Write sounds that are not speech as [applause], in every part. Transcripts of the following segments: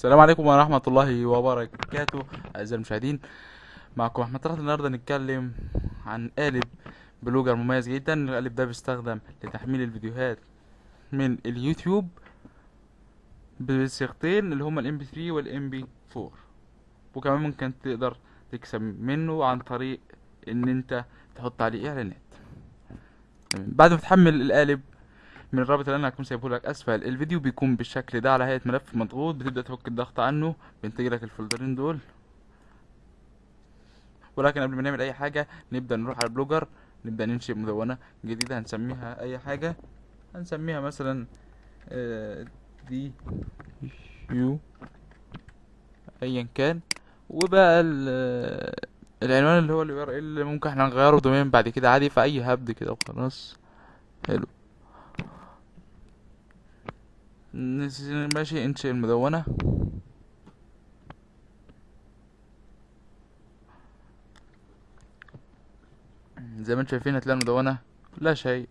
السلام عليكم ورحمة الله وبركاته أعزائي المشاهدين. معكم أحمد طلعت النهاردة نتكلم عن قالب بلوجر مميز جدا. القالب ده بيستخدم لتحميل الفيديوهات من اليوتيوب بصيغتين اللي هما ال MP3 وال MP4 وكمان ممكن تقدر تكسب منه عن طريق إن أنت تحط عليه إعلانات. بعد ما تحمل القالب من الرابط اللي أنا هكون سايبه لك. أسفل. الفيديو بيكون بالشكل ده على هيئة ملف مضغوط. بتبدأ تفك الضغط عنه. بينتج لك ال folder ين دول. ولكن قبل ما نعمل أي حاجة نبدأ نروح على البلوجر. نبدأ ننشئ مدونة جديدة. هنسميها أي حاجة. هنسميها مثلا آه، دي يو ايا كان. وبقى ال- العنوان اللي هو ال URL ممكن إحنا نغيره domain بعد كده عادي. في اي هبد كده وخلاص. حلو. ماشي انشئ المدونة. زي ما أنتم شايفين هتلاقي المدونة لا شيء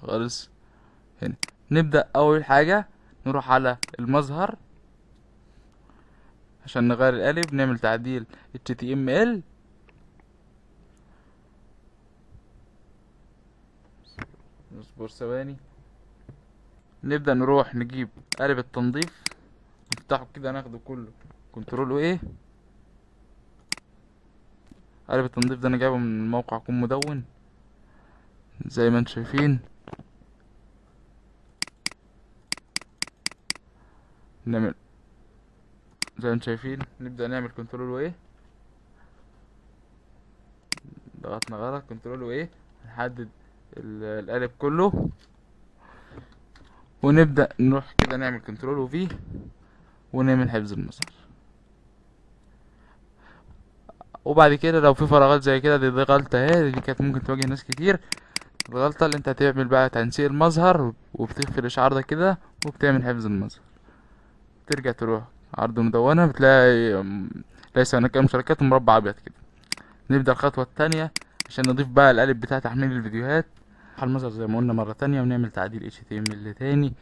خالص. هنا. نبدأ أول حاجة نروح على المظهر عشان نغير القالب نعمل تعديل HTML اصبر ثواني. نبدأ نروح نجيب قالب التنظيف. نفتحه كده ناخده كله. control A؟ قالب التنظيف ده أنا جايبه من موقع كون مدون. زي ما أنتم شايفين. نعمل زي ما أنتم شايفين. نبدأ نعمل control و A؟ ضغطنا غلط. control و A؟ نحدد ال- القالب كله. ونبدأ نروح كده نعمل control و V ونعمل حفظ المسار. وبعد كده لو في فراغات زي كده دي, دي غلطة اهي دي كانت ممكن تواجه ناس كتير. الغلطة اللي انت هتعمل بقى تنسيق المظهر وبتخفي الإشعار ده كده وبتعمل حفظ المظهر. ترجع تروح عرض مدونة بتلاقي ليس هناك أي مشاركات مربع أبيض كده. نبدأ الخطوة التانية عشان نضيف بقى القالب بتاع تحميل الفيديوهات. المظهر زي ما قلنا مرة تانية ونعمل تعديل HTML تاني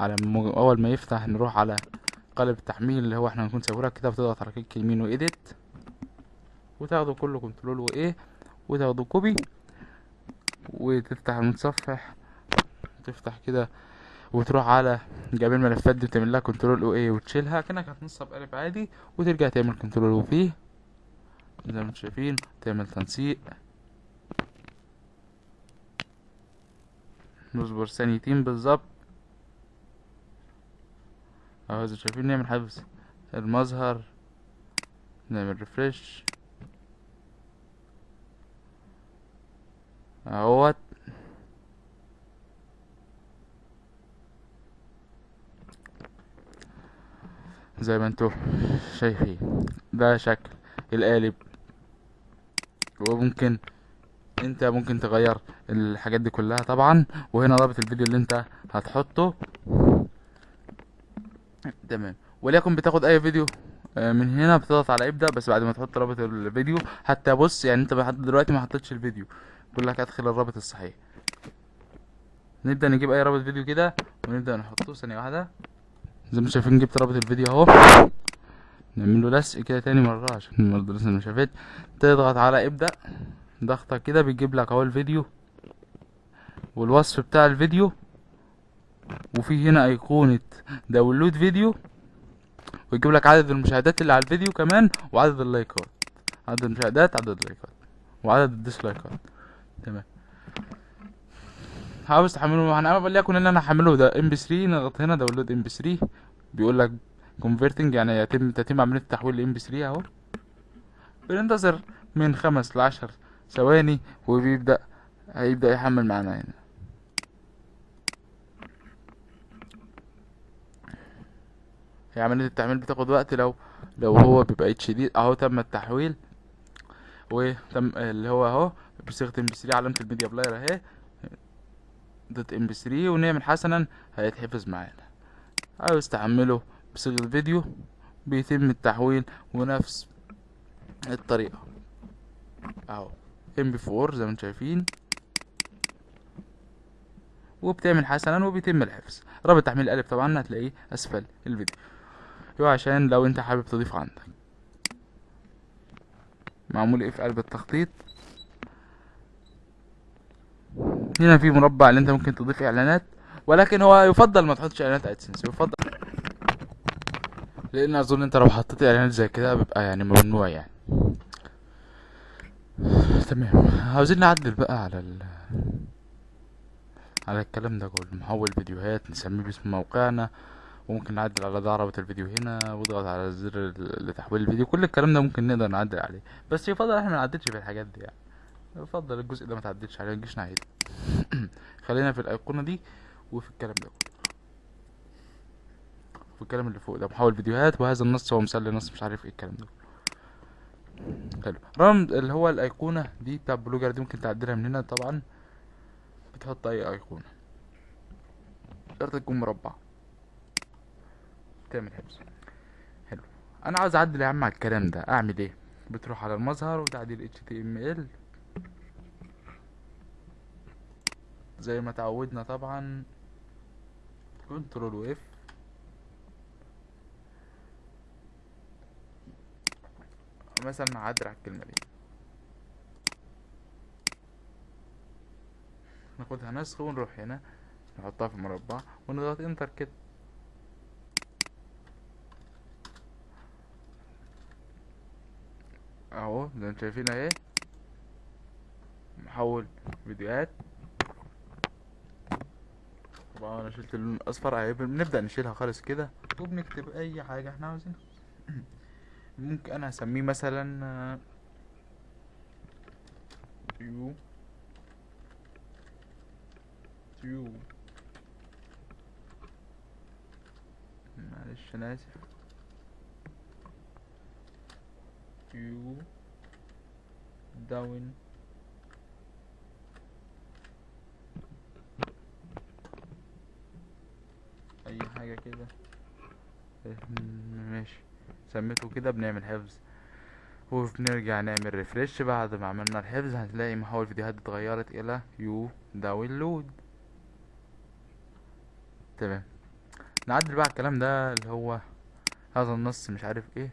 على م- أول ما يفتح نروح على قالب التحميل اللي هو إحنا هنكون سايبه لك كده وتضغط على click يمين و edit وتاخده كله control و A وتاخده copy وتفتح المتصفح تفتح كده وتروح على جميع الملفات دي وتعمل لها control أو A وتشيلها كأنك هتنصب قالب عادي وترجع تعمل control أو V زي ما أنتم شايفين تعمل تنسيق. نصبر ثانيتين بالظبط. أهو زي شايفين نعمل حفظ المظهر نعمل refresh أهوت. زي ما أنتوا شايفين ده شكل القالب. وممكن انت ممكن تغير الحاجات دي كلها طبعا. وهنا رابط الفيديو اللي انت هتحطه. تمام. وليكن بتاخد أي فيديو آه، من هنا بتضغط على ابدأ بس بعد ما تحط رابط الفيديو حتى بص يعني انت دلوقتي ما حطيتش الفيديو. بيقول لك ادخل الرابط الصحيح. نبدأ نجيب أي رابط فيديو كده ونبدأ نحطه. ثانية واحدة. زي ما شايفين جبت رابط الفيديو أهو. نعمل له كده تاني مرة عشان برضه لسه ما شافت. تضغط على ابدأ. ضغطة كده بيجيب لك أهو الفيديو والوصف بتاع الفيديو. وفي هنا أيقونة download video ويجيب لك عدد المشاهدات اللي على الفيديو كمان وعدد اللايكات. عدد المشاهدات عدد اللايكات وعدد الديسلايكات. تمام. عاوز تحمله أنا وليكن إن أنا هحمله ده MP 3 نضغط هنا download MP 3 بيقول لك converting يعني يتم تتم عملية تحويل MP 3 أهو. بننتظر من خمس لعشر ثواني وبيبدأ هيبدأ يحمل معانا هنا. هي عملية التحميل بتاخد وقت لو لو هو بيبقى HD أهو تم التحويل وتم اللي هو أهو بصيغة MP 3 علامة ال media player أهي dot MP 3 ونعمل حسنا هيتحفظ معانا. عاوز تحمله بصيغة فيديو بيتم التحويل ونفس الطريقة. أهو. MP 4 زي ما أنتم شايفين. وبتعمل حسنا وبيتم الحفظ. رابط تحميل القالب طبعا هتلاقيه أسفل الفيديو. عشان لو انت حابب تضيف عندك. معمول إيه في قلب التخطيط؟ هنا في مربع اللي انت ممكن تضيف إعلانات. ولكن هو يفضل ما تحطش إعلانات ادسنس يفضل. لأن أظن انت لو حطيت إعلانات زي كده بيبقى يعني ممنوع يعني. تمام. عاوزين نعدل بقى على ال على الكلام ده كله. محول فيديوهات نسميه باسم موقعنا وممكن نعدل على ده رابط الفيديو هنا واضغط على زر لتحويل الفيديو. كل الكلام ده ممكن نقدر نعدل عليه. بس يفضل إحنا ما نعدلش في الحاجات دي يعني. يفضل الجزء ده ما تعدلش عليه متجيش ناحيته [coughs] خلينا في الأيقونة دي وفي الكلام ده كله. في الكلام اللي فوق ده. محول فيديوهات وهذا النص هو مسلي نص مش عارف إيه الكلام ده حلو. رمز اللي هو الأيقونة دي بتاع بلوجر دي ممكن تعدلها من هنا طبعا. بتحط أي أيقونة. شرط تكون مربع. تعمل حفظ. حلو. أنا عاوز أعدل يا عم على الكلام ده. أعمل إيه؟ بتروح على المظهر وتعديل html زي ما تعودنا طبعا. كنترول واف مثلا نعدل على الكلمة دي. ناخدها نسخ ونروح هنا نحطها في مربع ونضغط إنتر كده. أهو زي ما شايفين أهي. محول فيديوهات. طبعا أنا شلت اللون الأصفر اهي بنبدا نشيلها خالص كده. وبنكتب أي حاجة إحنا عاوزينها. ممكن أنا هسميه مثلا You you. معلش أنا آسف. You down. أي حاجة كده. ماشي. سميته كده بنعمل حفظ وبنرجع نعمل refresh بعد ما عملنا الحفظ هتلاقي محول الفيديوهات اتغيرت إلى you download تمام. نعدل بقى الكلام ده اللي هو هذا النص مش عارف إيه.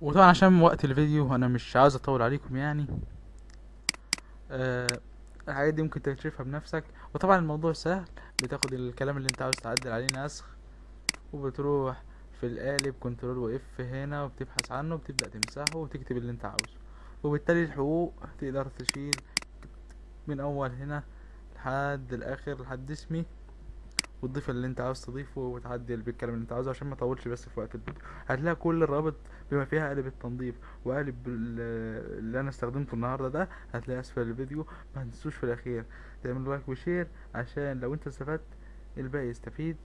وطبعا عشان وقت الفيديو أنا مش عاوز أطول عليكم يعني. آه الحاجات دي ممكن تكتشفها بنفسك. وطبعا الموضوع سهل. بتاخد الكلام اللي أنت عاوز تعدل عليه نسخ. وبتروح في القالب كنترول واف هنا وبتبحث عنه وبتبدأ تمسحه وتكتب اللي انت عاوزه. وبالتالي الحقوق تقدر تشيل من أول هنا لحد الآخر لحد اسمي وتضيف اللي انت عاوز تضيفه وتعدل بالكلام اللي انت عاوزه عشان ما اطولش بس في وقت الفيديو هتلاقي كل الرابط بما فيها قالب التنظيف وقالب اللي أنا استخدمته النهارده ده هتلاقي أسفل الفيديو. ما تنسوش في الأخير تعملوا like و share عشان لو انت استفدت الباقي يستفيد.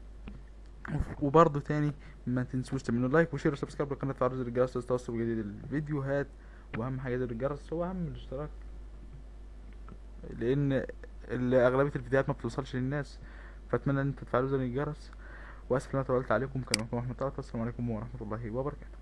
وبرضه تاني ما تنسوش تعملوا like و share و subscribe للقناة زر الجرس لتوصلوا بجديد الفيديوهات وأهم حاجة الجرس هو أهم الاشتراك. لأن أغلبية الفيديوهات ما بتوصلش للناس. فأتمنى إن أنتوا تفعلوا زر الجرس. وأسف إن أنا طولت عليكم. كان معكم أحمد طلعت والسلام عليكم ورحمة الله وبركاته.